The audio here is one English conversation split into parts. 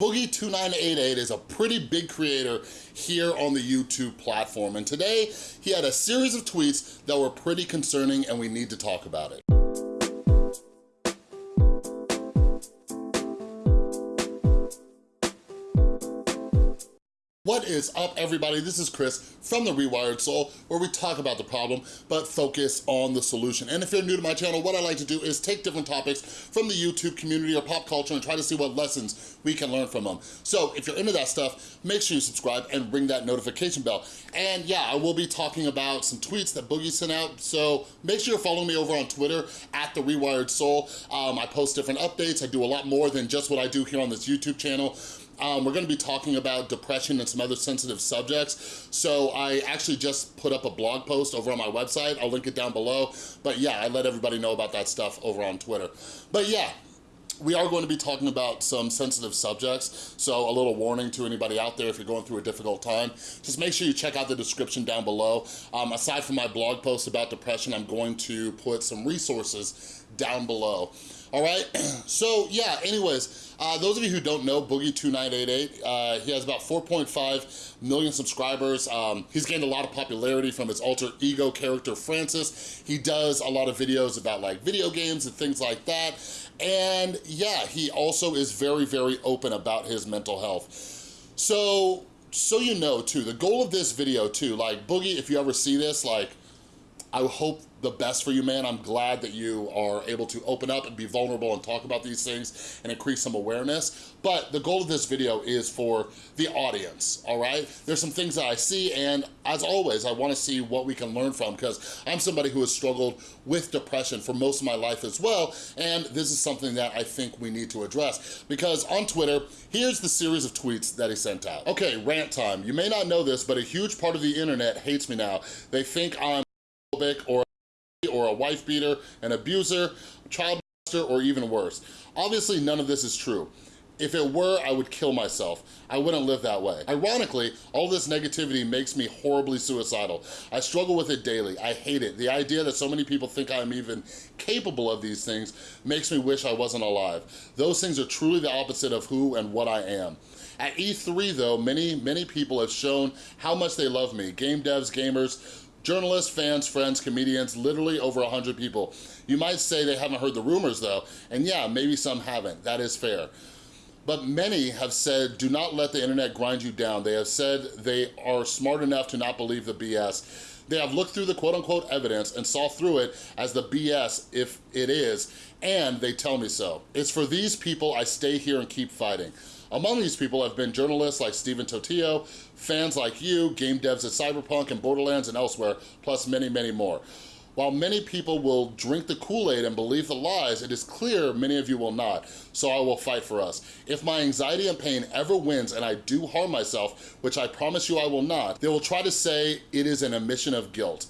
Boogie2988 is a pretty big creator here on the YouTube platform, and today he had a series of tweets that were pretty concerning and we need to talk about it. What is up, everybody? This is Chris from The Rewired Soul, where we talk about the problem, but focus on the solution. And if you're new to my channel, what I like to do is take different topics from the YouTube community or pop culture and try to see what lessons we can learn from them. So if you're into that stuff, make sure you subscribe and ring that notification bell. And yeah, I will be talking about some tweets that Boogie sent out, so make sure you're following me over on Twitter, at The Rewired Soul. Um, I post different updates. I do a lot more than just what I do here on this YouTube channel. Um, we're gonna be talking about depression and some other sensitive subjects. So I actually just put up a blog post over on my website. I'll link it down below. But yeah, I let everybody know about that stuff over on Twitter. But yeah, we are going to be talking about some sensitive subjects, so a little warning to anybody out there if you're going through a difficult time. Just make sure you check out the description down below. Um, aside from my blog post about depression, I'm going to put some resources down below. All right, so yeah, anyways, uh, those of you who don't know Boogie2988, uh, he has about 4.5 million subscribers. Um, he's gained a lot of popularity from his alter ego character, Francis. He does a lot of videos about like video games and things like that. And yeah, he also is very, very open about his mental health. So, so you know too, the goal of this video too, like Boogie, if you ever see this, like, I hope the best for you, man. I'm glad that you are able to open up and be vulnerable and talk about these things and increase some awareness. But the goal of this video is for the audience, all right? There's some things that I see and as always, I wanna see what we can learn from because I'm somebody who has struggled with depression for most of my life as well. And this is something that I think we need to address because on Twitter, here's the series of tweets that he sent out. Okay, rant time. You may not know this, but a huge part of the internet hates me now. They think I'm or or a wife beater, an abuser, child molester, or even worse. Obviously, none of this is true. If it were, I would kill myself. I wouldn't live that way. Ironically, all this negativity makes me horribly suicidal. I struggle with it daily. I hate it. The idea that so many people think I'm even capable of these things makes me wish I wasn't alive. Those things are truly the opposite of who and what I am. At E3 though, many, many people have shown how much they love me. Game devs, gamers, Journalists, fans, friends, comedians, literally over 100 people. You might say they haven't heard the rumors though, and yeah, maybe some haven't, that is fair. But many have said, do not let the internet grind you down. They have said they are smart enough to not believe the BS. They have looked through the quote unquote evidence and saw through it as the BS if it is, and they tell me so. It's for these people I stay here and keep fighting. Among these people have been journalists like Stephen Totilo, fans like you, game devs at Cyberpunk and Borderlands and elsewhere, plus many, many more. While many people will drink the Kool-Aid and believe the lies, it is clear many of you will not, so I will fight for us. If my anxiety and pain ever wins and I do harm myself, which I promise you I will not, they will try to say it is an admission of guilt.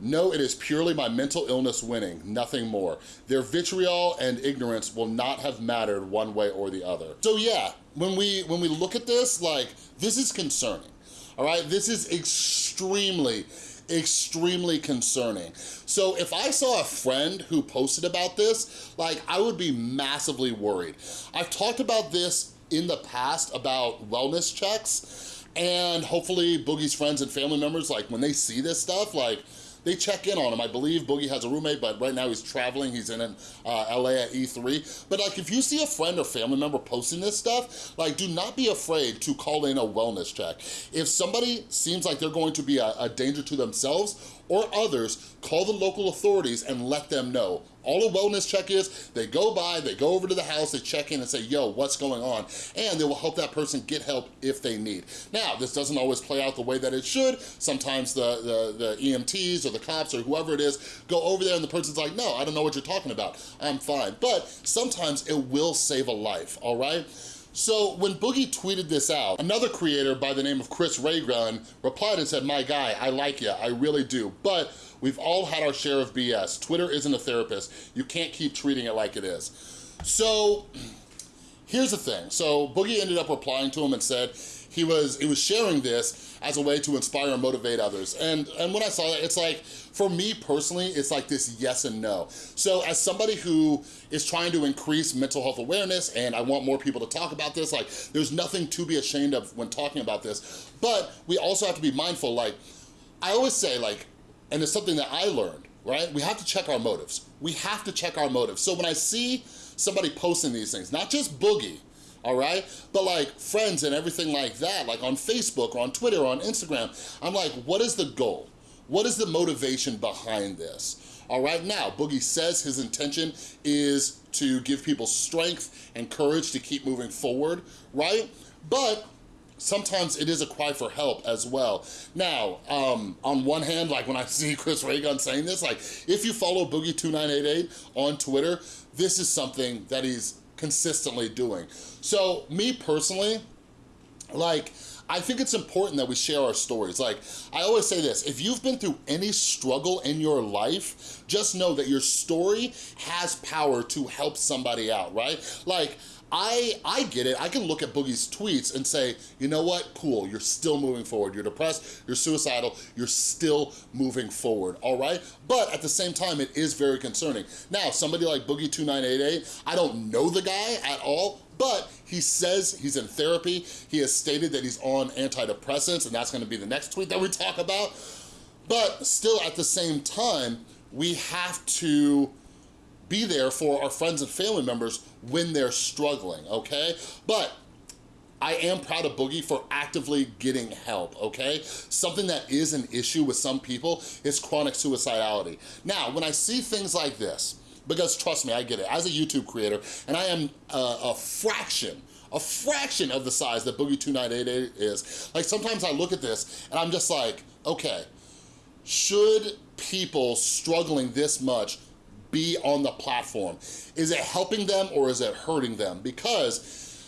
No, it is purely my mental illness winning, nothing more. Their vitriol and ignorance will not have mattered one way or the other. So yeah, when we, when we look at this, like, this is concerning, all right? This is extremely, extremely concerning. So if I saw a friend who posted about this, like, I would be massively worried. I've talked about this in the past about wellness checks, and hopefully Boogie's friends and family members, like, when they see this stuff, like, they check in on him. I believe Boogie has a roommate, but right now he's traveling. He's in uh, LA at E3. But like, if you see a friend or family member posting this stuff, like, do not be afraid to call in a wellness check. If somebody seems like they're going to be a, a danger to themselves or others, call the local authorities and let them know. All a wellness check is, they go by, they go over to the house, they check in and say, yo, what's going on? And they will help that person get help if they need. Now, this doesn't always play out the way that it should. Sometimes the, the, the EMTs or the cops or whoever it is go over there and the person's like, no, I don't know what you're talking about. I'm fine. But sometimes it will save a life, all right? So when Boogie tweeted this out, another creator by the name of Chris Ray Gun replied and said, my guy, I like you, I really do, but we've all had our share of BS. Twitter isn't a therapist. You can't keep treating it like it is. So here's the thing. So Boogie ended up replying to him and said he was, he was sharing this as a way to inspire and motivate others. And, and when I saw that, it's like, for me personally, it's like this yes and no. So as somebody who is trying to increase mental health awareness and I want more people to talk about this, like there's nothing to be ashamed of when talking about this, but we also have to be mindful, like, I always say like, and it's something that I learned, right? We have to check our motives. We have to check our motives. So when I see somebody posting these things, not just Boogie, all right? But like friends and everything like that, like on Facebook or on Twitter or on Instagram, I'm like, what is the goal? What is the motivation behind this? All right, now, Boogie says his intention is to give people strength and courage to keep moving forward, right? But sometimes it is a cry for help as well. Now, um, on one hand, like when I see Chris Ray Gun saying this, like if you follow Boogie2988 on Twitter, this is something that he's consistently doing. So me personally, like, I think it's important that we share our stories. Like, I always say this, if you've been through any struggle in your life, just know that your story has power to help somebody out, right? Like, I, I get it. I can look at Boogie's tweets and say, you know what, cool, you're still moving forward. You're depressed, you're suicidal, you're still moving forward, all right? But at the same time, it is very concerning. Now, somebody like Boogie2988, I don't know the guy at all, but he says he's in therapy. He has stated that he's on antidepressants, and that's gonna be the next tweet that we talk about. But still, at the same time, we have to be there for our friends and family members when they're struggling, okay? But I am proud of Boogie for actively getting help, okay? Something that is an issue with some people is chronic suicidality. Now, when I see things like this, because trust me, I get it, as a YouTube creator, and I am a, a fraction a fraction of the size that Boogie2988 is. Like sometimes I look at this and I'm just like, okay, should people struggling this much be on the platform? Is it helping them or is it hurting them? Because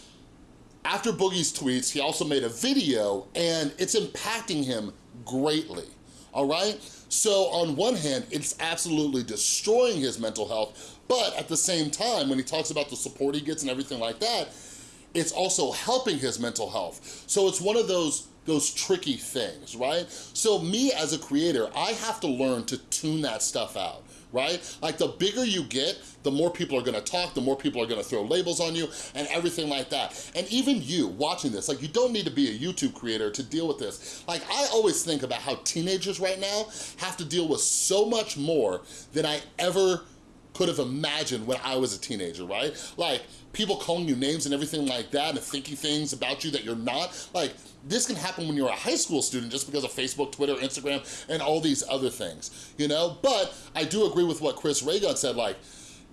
after Boogie's tweets, he also made a video and it's impacting him greatly, all right? So on one hand, it's absolutely destroying his mental health, but at the same time, when he talks about the support he gets and everything like that, it's also helping his mental health. So it's one of those those tricky things, right? So me as a creator, I have to learn to tune that stuff out right? Like the bigger you get, the more people are gonna talk, the more people are gonna throw labels on you and everything like that. And even you watching this, like you don't need to be a YouTube creator to deal with this. Like I always think about how teenagers right now have to deal with so much more than I ever could have imagined when I was a teenager, right? Like people calling you names and everything like that and thinking things about you that you're not. Like this can happen when you're a high school student just because of Facebook, Twitter, Instagram, and all these other things, you know? But I do agree with what Chris Ray Gun said, like,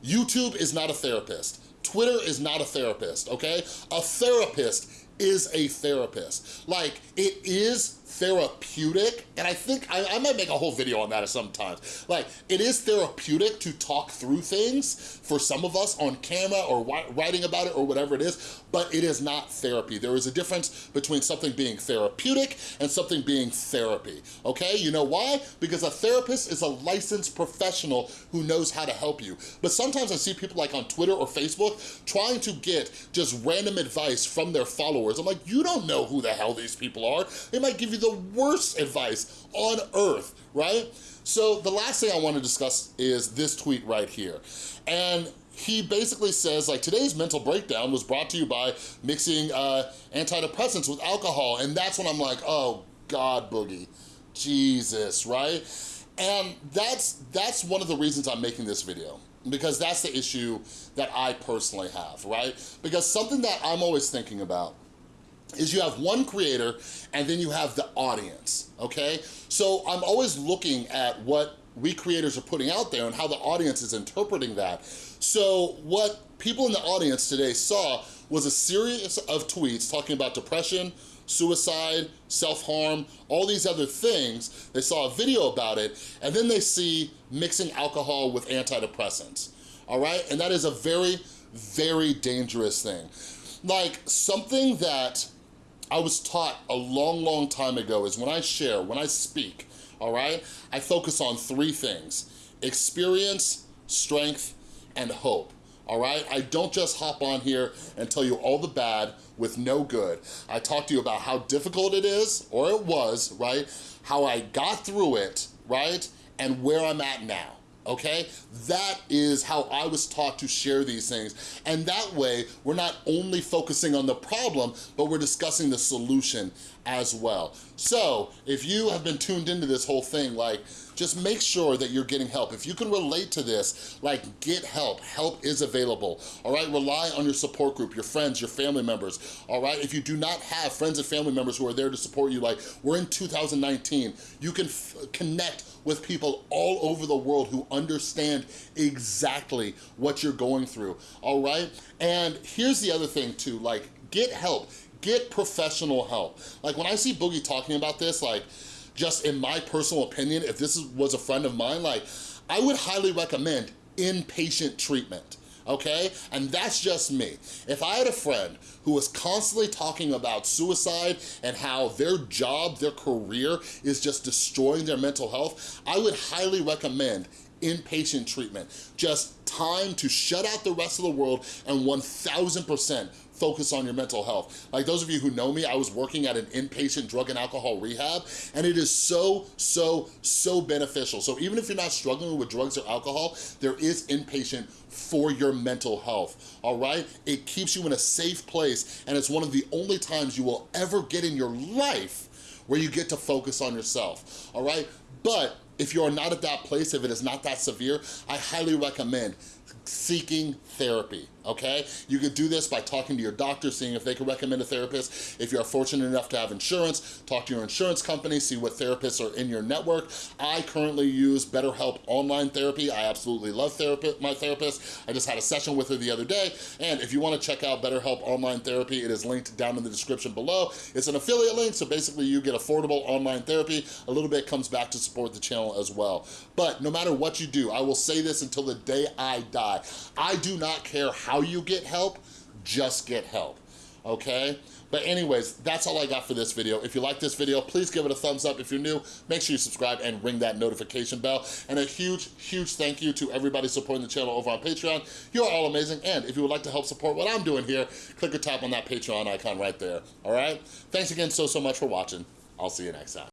YouTube is not a therapist. Twitter is not a therapist, okay? A therapist is a therapist. Like, it is therapeutic, and I think, I, I, might make a whole video on that sometimes. Like, it is therapeutic to talk through things for some of us on camera or writing about it or whatever it is, but it is not therapy. There is a difference between something being therapeutic and something being therapy, okay? You know why? Because a therapist is a licensed professional who knows how to help you. But sometimes I see people like on Twitter or Facebook trying to get just random advice from their followers. I'm like, you don't know who the hell these people are. They might give you the worst advice on earth, right? So the last thing I want to discuss is this tweet right here. And he basically says like today's mental breakdown was brought to you by mixing uh, antidepressants with alcohol and that's when I'm like oh god boogie Jesus right and that's that's one of the reasons I'm making this video because that's the issue that I personally have right because something that I'm always thinking about is you have one creator and then you have the audience, okay? So I'm always looking at what we creators are putting out there and how the audience is interpreting that. So what people in the audience today saw was a series of tweets talking about depression, suicide, self-harm, all these other things. They saw a video about it, and then they see mixing alcohol with antidepressants, all right? And that is a very, very dangerous thing. Like something that I was taught a long, long time ago is when I share, when I speak, all right, I focus on three things, experience, strength, and hope all right? I don't just hop on here and tell you all the bad with no good. I talk to you about how difficult it is, or it was, right? How I got through it, right? And where I'm at now okay? That is how I was taught to share these things. And that way, we're not only focusing on the problem, but we're discussing the solution as well. So if you have been tuned into this whole thing, like, just make sure that you're getting help. If you can relate to this, like get help. Help is available, all right? Rely on your support group, your friends, your family members, all right? If you do not have friends and family members who are there to support you, like we're in 2019, you can connect with people all over the world who understand exactly what you're going through, all right? And here's the other thing too, like get help, get professional help. Like when I see Boogie talking about this, like just in my personal opinion, if this was a friend of mine, like I would highly recommend inpatient treatment okay? And that's just me. If I had a friend who was constantly talking about suicide and how their job, their career is just destroying their mental health, I would highly recommend inpatient treatment. Just time to shut out the rest of the world and 1000% focus on your mental health. Like those of you who know me, I was working at an inpatient drug and alcohol rehab, and it is so, so, so beneficial. So even if you're not struggling with drugs or alcohol, there is inpatient for your mental health, all right? It keeps you in a safe place, and it's one of the only times you will ever get in your life where you get to focus on yourself, all right? But if you're not at that place, if it is not that severe, I highly recommend seeking therapy, okay? You can do this by talking to your doctor, seeing if they can recommend a therapist. If you're fortunate enough to have insurance, talk to your insurance company, see what therapists are in your network. I currently use BetterHelp Online Therapy. I absolutely love therapy, my therapist. I just had a session with her the other day, and if you wanna check out BetterHelp Online Therapy, it is linked down in the description below. It's an affiliate link, so basically you get affordable online therapy. A little bit comes back to support the channel as well. But no matter what you do, I will say this until the day I die. I do not care how you get help, just get help, okay? But anyways, that's all I got for this video. If you like this video, please give it a thumbs up. If you're new, make sure you subscribe and ring that notification bell. And a huge, huge thank you to everybody supporting the channel over on Patreon. You're all amazing. And if you would like to help support what I'm doing here, click or tap on that Patreon icon right there, all right? Thanks again so, so much for watching. I'll see you next time.